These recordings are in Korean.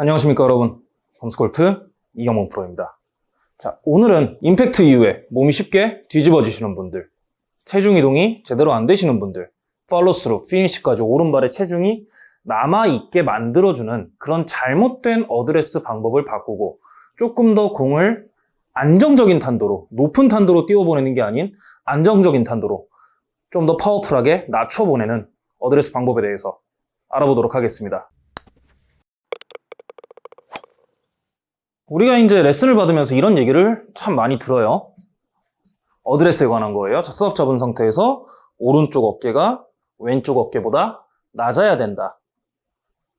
안녕하십니까 여러분. 범스골프 이경문 프로입니다. 자 오늘은 임팩트 이후에 몸이 쉽게 뒤집어지시는 분들 체중 이동이 제대로 안 되시는 분들 팔로스루 피니시까지 오른발의 체중이 남아있게 만들어주는 그런 잘못된 어드레스 방법을 바꾸고 조금 더 공을 안정적인 탄도로 높은 탄도로 띄워보내는 게 아닌 안정적인 탄도로 좀 더 파워풀하게 낮춰보내는 어드레스 방법에 대해서 알아보도록 하겠습니다 우리가 이제 레슨을 받으면서 이런 얘기를 참 많이 들어요. 어드레스에 관한 거예요. 자, setup 잡은 상태에서 오른쪽 어깨가 왼쪽 어깨보다 낮아야 된다.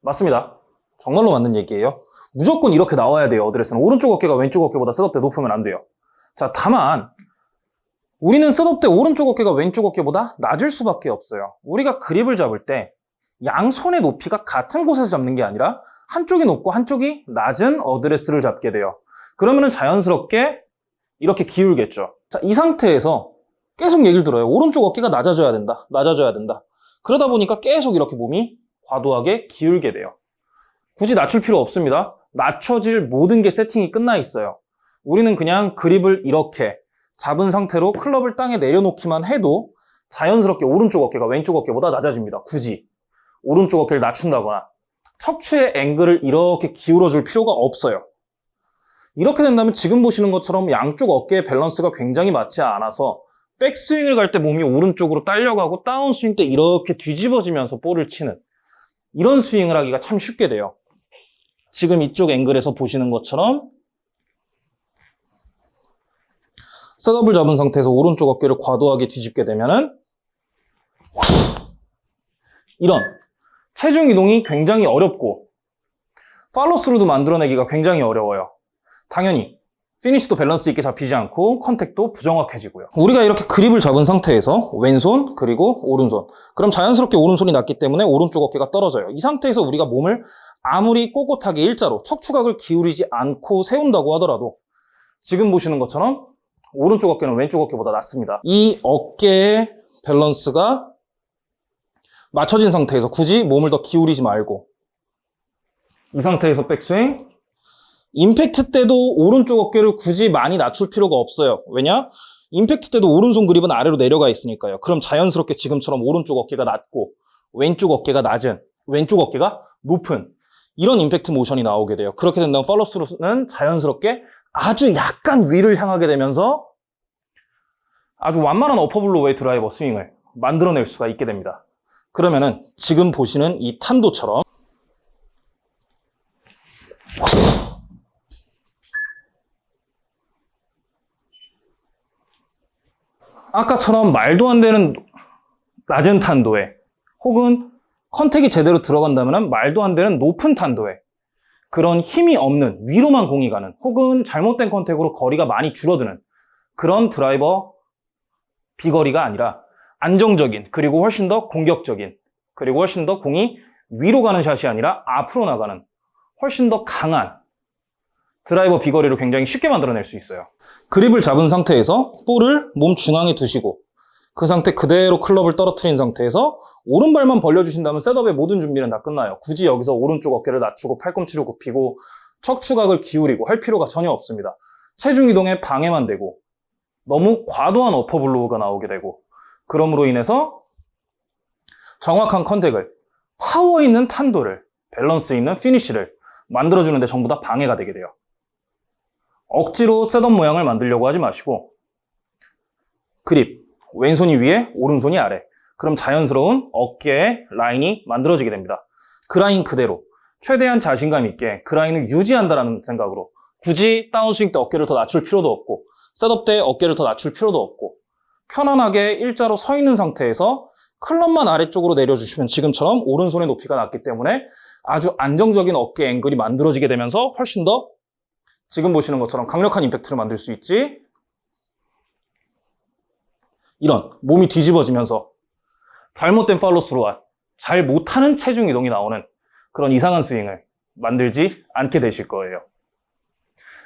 맞습니다. 정말로 맞는 얘기예요. 무조건 이렇게 나와야 돼요. 어드레스는. 오른쪽 어깨가 왼쪽 어깨보다 setup 때 높으면 안 돼요. 자, 다만 우리는 셋업 때 오른쪽 어깨가 왼쪽 어깨보다 낮을 수밖에 없어요. 우리가 그립을 잡을 때 양손의 높이가 같은 곳에서 잡는 게 아니라 한쪽이 높고 한쪽이 낮은 어드레스를 잡게 돼요. 그러면 자연스럽게 이렇게 기울겠죠. 자, 이 상태에서 계속 얘기를 들어요. 오른쪽 어깨가 낮아져야 된다. 낮아져야 된다. 그러다 보니까 계속 이렇게 몸이 과도하게 기울게 돼요. 굳이 낮출 필요 없습니다. 낮춰질 모든 게 세팅이 끝나 있어요. 우리는 그냥 그립을 이렇게 잡은 상태로 클럽을 땅에 내려놓기만 해도 자연스럽게 오른쪽 어깨가 왼쪽 어깨보다 낮아집니다. 굳이. 오른쪽 어깨를 낮춘다거나 척추의 앵글을 이렇게 기울어 줄 필요가 없어요. 이렇게 된다면 지금 보시는 것처럼 양쪽 어깨의 밸런스가 굉장히 맞지 않아서 백스윙을 갈 때 몸이 오른쪽으로 딸려가고 다운스윙 때 이렇게 뒤집어지면서 볼을 치는 이런 스윙을 하기가 참 쉽게 돼요. 지금 이쪽 앵글에서 보시는 것처럼 setup을 잡은 상태에서 오른쪽 어깨를 과도하게 뒤집게 되면 은 이런 체중 이동이 굉장히 어렵고 팔로스루도 만들어내기가 굉장히 어려워요. 당연히 피니시도 밸런스 있게 잡히지 않고 contact도 부정확해지고요. 우리가 이렇게 그립을 잡은 상태에서 왼손 그리고 오른손 그럼 자연스럽게 오른손이 낮기 때문에 오른쪽 어깨가 떨어져요. 이 상태에서 우리가 몸을 아무리 꼿꼿하게 일자로 척추각을 기울이지 않고 세운다고 하더라도 지금 보시는 것처럼 오른쪽 어깨는 왼쪽 어깨보다 낮습니다. 이 어깨의 밸런스가 맞춰진 상태에서 굳이 몸을 더 기울이지 말고. 이 상태에서 백스윙? 임팩트 때도 오른쪽 어깨를 굳이 많이 낮출 필요가 없어요. 왜냐? 임팩트 때도 오른손 그립은 아래로 내려가 있으니까요. 그럼 자연스럽게 지금처럼 오른쪽 어깨가 낮고 왼쪽 어깨가 낮은 왼쪽 어깨가 높은 이런 임팩트 모션이 나오게 돼요. 그렇게 된다면 팔로스루는 자연스럽게 아주 약간 위를 향하게 되면서 아주 완만한 어퍼블로우의 드라이버 스윙을 만들어낼 수가 있게 됩니다 그러면은 지금 보시는 이 탄도처럼 아까처럼 말도 안 되는 낮은 탄도에 혹은 contact이 제대로 들어간다면 말도 안 되는 높은 탄도에 그런 힘이 없는 위로만 공이 가는 혹은 잘못된 컨택으로 거리가 많이 줄어드는 그런 드라이버 비거리가 아니라 안정적인 그리고 훨씬 더 공격적인 그리고 훨씬 더 공이 위로 가는 샷이 아니라 앞으로 나가는 훨씬 더 강한 드라이버 비거리를 굉장히 쉽게 만들어낼 수 있어요. 그립을 잡은 상태에서 볼을 몸 중앙에 두시고 그 상태 그대로 클럽을 떨어뜨린 상태에서 오른발만 벌려주신다면 setup의 모든 준비는 다 끝나요. 굳이 여기서 오른쪽 어깨를 낮추고 팔꿈치를 굽히고 척추각을 기울이고 할 필요가 전혀 없습니다. 체중 이동에 방해만 되고 너무 과도한 upper blow가 나오게 되고 그럼으로 인해서 정확한 contact을 파워 있는 탄도를 밸런스 있는 피니쉬를 만들어주는데 전부 다 방해가 되게 돼요. 억지로 setup 모양을 만들려고 하지 마시고 그립 왼손이 위에 오른손이 아래 그럼 자연스러운 어깨의 라인이 만들어지게 됩니다. 그 라인 그대로 최대한 자신감 있게 그 라인을 유지한다는 생각으로 굳이 다운스윙 때 어깨를 더 낮출 필요도 없고 setup 때 어깨를 더 낮출 필요도 없고 편안하게 일자로 서 있는 상태에서 클럽만 아래쪽으로 내려주시면 지금처럼 오른손의 높이가 낮기 때문에 아주 안정적인 어깨 앵글이 만들어지게 되면서 훨씬 더 지금 보시는 것처럼 강력한 임팩트를 만들 수 있지. 이런 몸이 뒤집어지면서 잘못된 팔로스루와 잘 못하는 체중 이동이 나오는 그런 이상한 스윙을 만들지 않게 되실 거예요.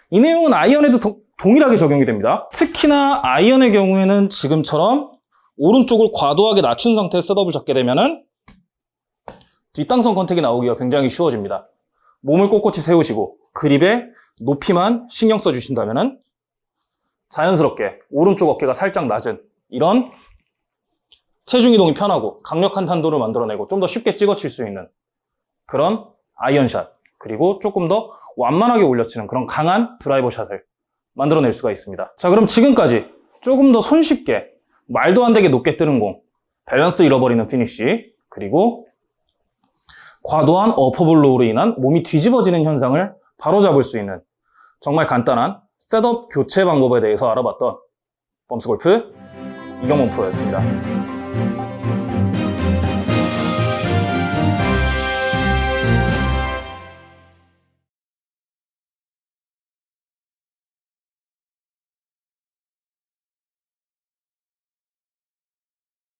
이 내용은 아이언에도 도, 동일하게 적용이 됩니다. 특히나 아이언의 경우에는 지금처럼 오른쪽을 과도하게 낮춘 상태에 셋업을 잡게 되면 은 뒷땅성 contact이 나오기가 굉장히 쉬워집니다. 몸을 꼿꼿이 세우시고 그립의 높이만 신경 써주신다면 자연스럽게 오른쪽 어깨가 살짝 낮은 이런 체중 이동이 편하고 강력한 탄도를 만들어내고 좀 더 쉽게 찍어칠 수 있는 그런 아이언샷 그리고 조금 더 완만하게 올려치는 그런 강한 드라이버 샷을 만들어낼 수가 있습니다. 자 그럼 지금까지 조금 더 손쉽게 말도 안 되게 높게 뜨는 공 밸런스 잃어버리는 피니쉬 그리고 과도한 어퍼블로우로 인한 몸이 뒤집어지는 현상을 바로잡을 수 있는 정말 간단한 setup 교체 방법에 대해서 알아봤던 범스골프 이경범 프로였습니다.